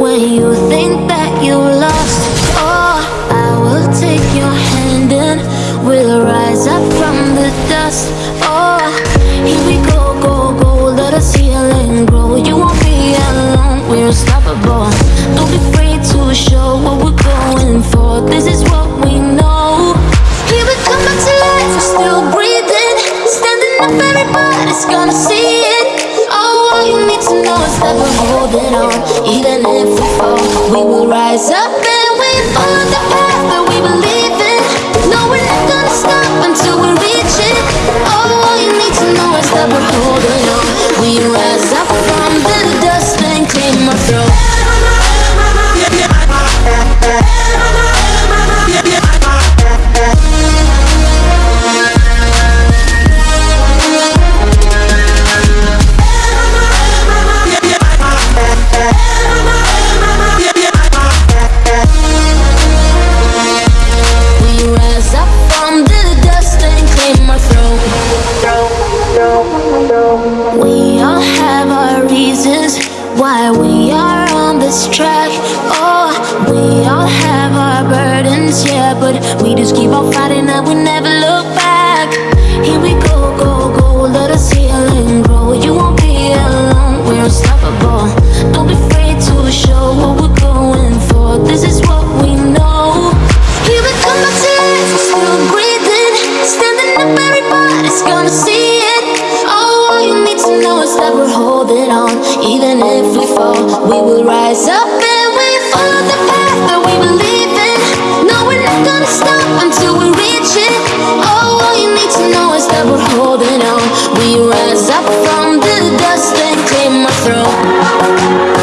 when you think that you lost. Oh, I will take your hand and we'll rise up from the dust. Know is that we're holding on. Even if we fall, we will rise up why we are on this track. Oh, we all have our burdens, yeah, but we just keep on fighting and we never look back. Here we go, go, go, let us heal and grow. You won't be alone, we're unstoppable. Don't be afraid to show what we're going for. This is what we know. Here we come life, we're still breathing, standing up. Everybody's gonna see it. Oh, all you need to know is that we're holding on. Even if we fall, we will rise up and we follow the path that we believe in. No, we're not gonna stop until we reach it. All you need to know is that we're holding on. We rise up from the dust and claim our throne